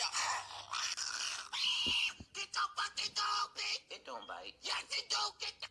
fire. Get your fucking dog, bitch. It don't bite. Yes, it do. Get the.